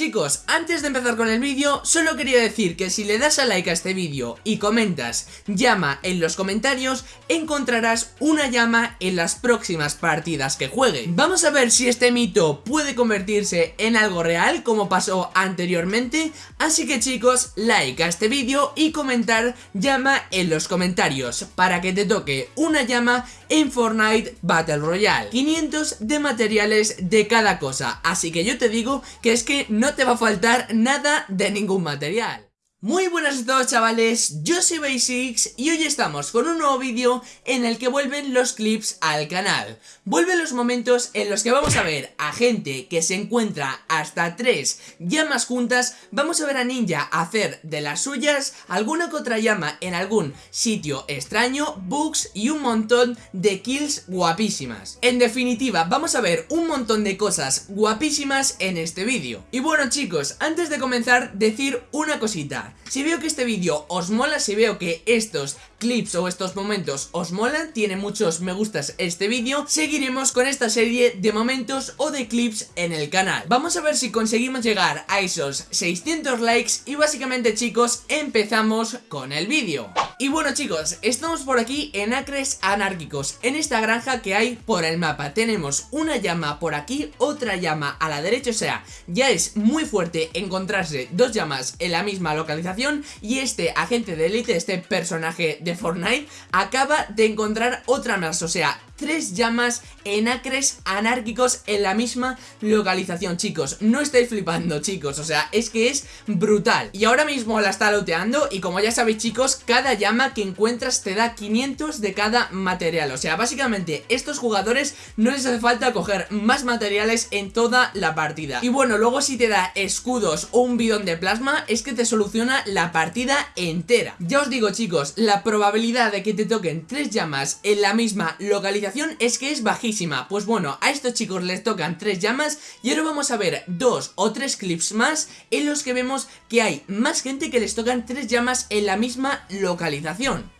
Chicos, antes de empezar con el vídeo, solo quería decir que si le das a like a este vídeo y comentas llama en los comentarios, encontrarás una llama en las próximas partidas que juegue. Vamos a ver si este mito puede convertirse en algo real como pasó anteriormente, así que chicos, like a este vídeo y comentar llama en los comentarios para que te toque una llama en Fortnite Battle Royale. 500 de materiales de cada cosa, así que yo te digo que es que no te va a faltar nada de ningún material. Muy buenas a todos chavales, yo soy Basics y hoy estamos con un nuevo vídeo en el que vuelven los clips al canal. Vuelven los momentos en los que vamos a ver a gente que se encuentra hasta tres llamas juntas, vamos a ver a Ninja hacer de las suyas alguna que otra llama en algún sitio extraño, bugs y un montón de kills guapísimas. En definitiva, vamos a ver un montón de cosas guapísimas en este vídeo. Y bueno chicos, antes de comenzar, decir una cosita. Si veo que este vídeo os mola, si veo que estos clips o estos momentos os molan, tiene muchos me gustas este vídeo, seguiremos con esta serie de momentos o de clips en el canal. Vamos a ver si conseguimos llegar a esos 600 likes y básicamente chicos empezamos con el vídeo. Y bueno chicos, estamos por aquí en Acres Anárquicos, en esta granja que hay por el mapa. Tenemos una llama por aquí, otra llama a la derecha, o sea, ya es muy fuerte encontrarse dos llamas en la misma localización y este agente de élite, este personaje de Fortnite, acaba de encontrar otra más, o sea, tres llamas en acres anárquicos en la misma localización, chicos. No estáis flipando, chicos, o sea, es que es brutal. Y ahora mismo la está loteando y como ya sabéis, chicos, cada llama que encuentras te da 500 de cada material. O sea, básicamente, estos jugadores no les hace falta coger más materiales en toda la partida. Y bueno, luego si te da escudos o un bidón de plasma, es que te soluciona la partida entera. Ya os digo, chicos, la probabilidad de que te toquen tres llamas en la misma localización es que es bajísima Pues bueno, a estos chicos les tocan tres llamas Y ahora vamos a ver dos o tres clips más En los que vemos que hay más gente que les tocan tres llamas en la misma localización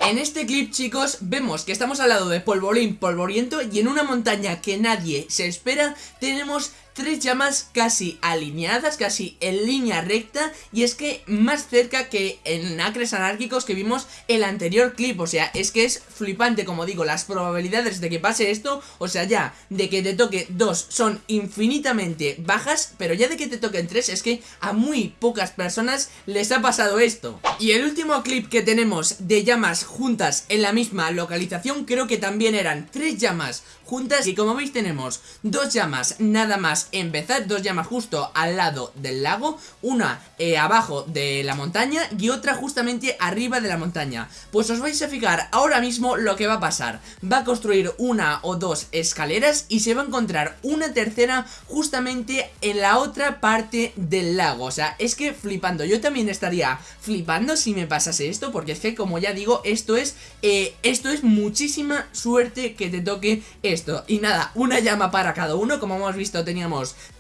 En este clip chicos vemos que estamos al lado de polvorín polvoriento Y en una montaña que nadie se espera tenemos tres llamas casi alineadas, casi en línea recta y es que más cerca que en acres anárquicos que vimos el anterior clip, o sea, es que es flipante como digo, las probabilidades de que pase esto, o sea ya, de que te toque dos son infinitamente bajas, pero ya de que te toquen tres es que a muy pocas personas les ha pasado esto. Y el último clip que tenemos de llamas juntas en la misma localización creo que también eran tres llamas juntas y como veis tenemos dos llamas nada más empezar, dos llamas justo al lado del lago, una eh, abajo de la montaña y otra justamente arriba de la montaña. Pues os vais a fijar ahora mismo lo que va a pasar, va a construir una o dos escaleras y se va a encontrar una tercera justamente en la otra parte del lago, o sea, es que flipando, yo también estaría flipando si me pasase esto porque es que como ya digo, esto es, eh, esto es muchísima suerte que te toque esto. Y nada, una llama para cada uno Como hemos visto teníamos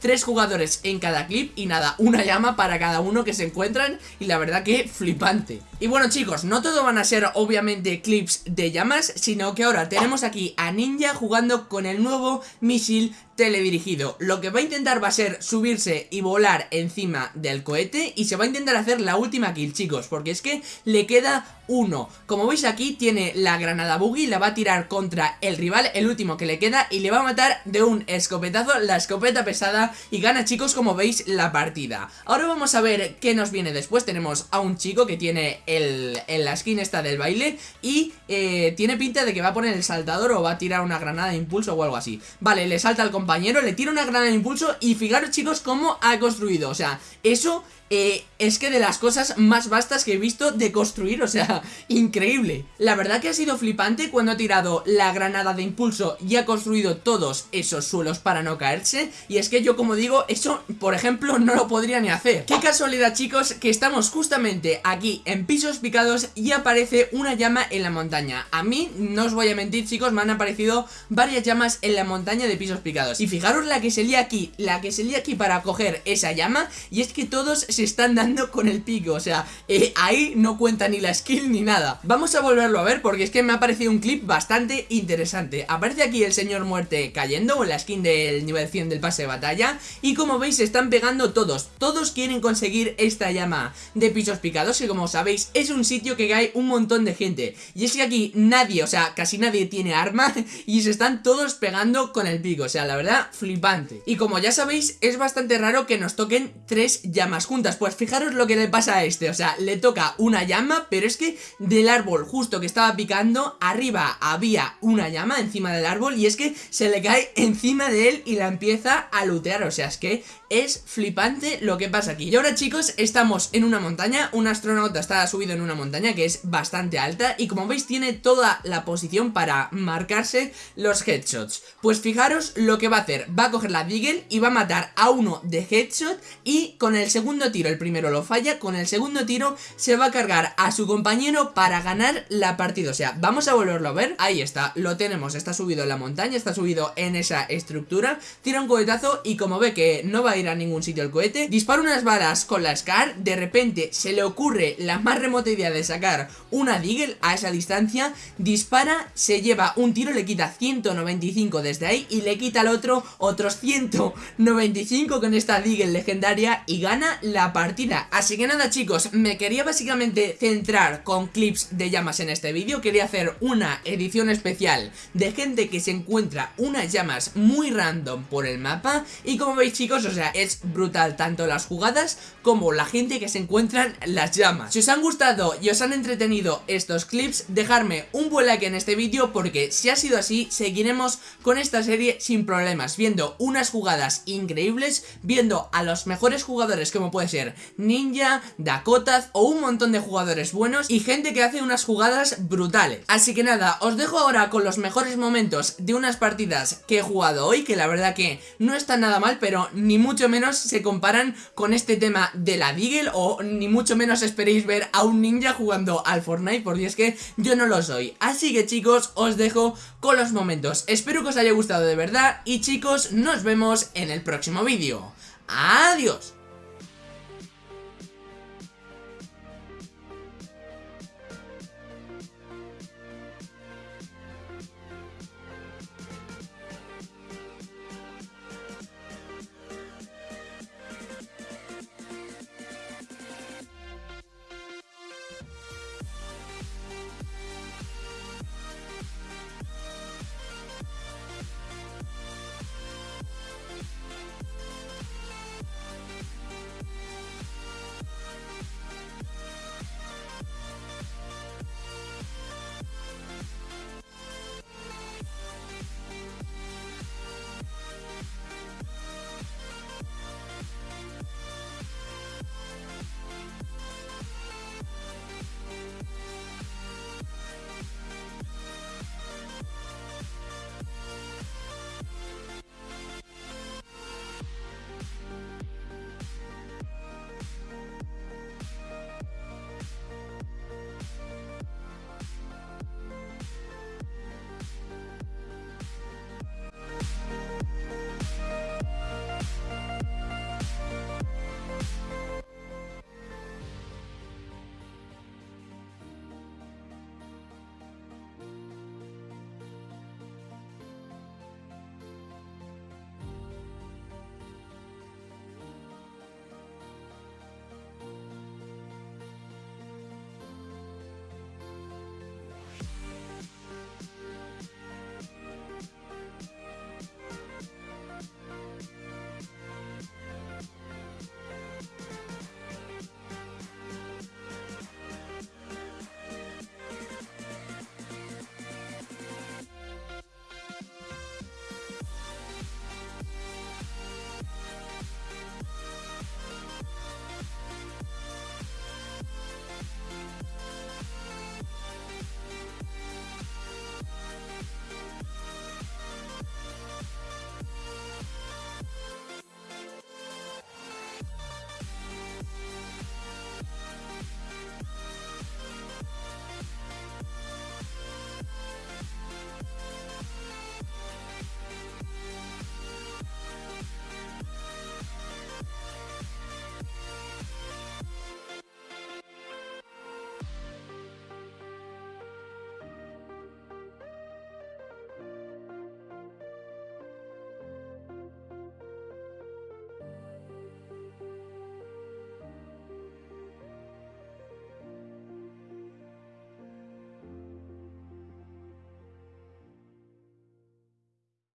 tres jugadores en cada clip Y nada, una llama para cada uno que se encuentran Y la verdad que flipante. Y bueno chicos, no todo van a ser obviamente clips de llamas Sino que ahora tenemos aquí a Ninja jugando con el nuevo misil teledirigido. Lo que va a intentar va a ser subirse y volar encima del cohete Y se va a intentar hacer la última kill chicos Porque es que le queda uno. Como veis aquí tiene la granada buggy La va a tirar contra el rival, el último que le queda Y le va a matar de un escopetazo la escopeta pesada Y gana chicos como veis la partida. Ahora vamos a ver qué nos viene después. Tenemos a un chico que tiene el, la skin esta del baile Y eh, tiene pinta de que va a poner el saltador O va a tirar una granada de impulso o algo así. Vale, le salta al compañero, le tira una granada de impulso Y fijaros chicos cómo ha construido. O sea, eso eh, es que de las cosas más vastas que he visto de construir, o sea, increíble. La verdad que ha sido flipante cuando ha tirado la granada de impulso y ha construido todos esos suelos para no caerse. Y es que yo, como digo, eso, por ejemplo, no lo podría ni hacer. Qué casualidad, chicos, que estamos justamente aquí en pisos picados y aparece una llama en la montaña. A mí, no os voy a mentir, chicos, me han aparecido varias llamas en la montaña de pisos picados. Y fijaros la que se lía aquí, la que se lía aquí para coger esa llama, y es que todos se se están dando con el pico, o sea, eh, ahí no cuenta ni la skill ni nada. Vamos a volverlo a ver porque es que me ha parecido un clip bastante interesante. Aparece aquí el señor muerte cayendo con la skin del nivel 100 del pase de batalla y como veis se están pegando todos, todos quieren conseguir esta llama de pisos picados y como sabéis es un sitio que cae un montón de gente y es que aquí nadie, o sea, casi nadie tiene arma y se están todos pegando con el pico, o sea, la verdad, flipante. Y como ya sabéis, es bastante raro que nos toquen tres llamas juntas, pues fijaros lo que le pasa a este, o sea, le toca una llama, pero es que del árbol justo que estaba picando, arriba había una llama encima del árbol y es que se le cae encima de él y la empieza a lootear, o sea, es que es flipante lo que pasa aquí. Y ahora chicos, estamos en una montaña, un astronauta está subido en una montaña que es bastante alta y como veis tiene toda la posición para marcarse los headshots. Pues fijaros lo que va a hacer, va a coger la Deagle y va a matar a uno de headshot y con el segundo tiro, el primero lo falla, con el segundo tiro se va a cargar a su compañero para ganar la partida. O sea, vamos a volverlo a ver, ahí está, lo tenemos, está subido en la montaña, está subido en esa estructura, tira un cohetazo y como ve que no va a ir a ningún sitio el cohete, dispara unas balas con la SCAR, de repente se le ocurre la más remota idea de sacar una Deagle a esa distancia, dispara, se lleva un tiro, le quita 195 desde ahí y le quita al otro otros 195 con esta Deagle legendaria y gana la partida. Así que nada chicos, me quería básicamente centrar con clips de llamas en este vídeo, quería hacer una edición especial de gente que se encuentra unas llamas muy random por el mapa y como veis chicos, o sea, es brutal tanto las jugadas como la gente que se encuentran las llamas. Si os han gustado y os han entretenido estos clips, dejarme un buen like en este vídeo porque si ha sido así, seguiremos con esta serie sin problemas, viendo unas jugadas increíbles, viendo a los mejores jugadores como puede ser Ninja, Dakota o un montón de jugadores buenos y gente que hace unas jugadas brutales. Así que nada, os dejo ahora con los mejores momentos de unas partidas que he jugado hoy, que la verdad que no está nada mal, pero ni mucho menos se comparan con este tema de la Deagle o ni mucho menos esperéis ver a un ninja jugando al Fortnite porque es que yo no lo soy. Así que chicos, os dejo con los momentos. Espero que os haya gustado de verdad y chicos, nos vemos en el próximo vídeo. ¡Adiós!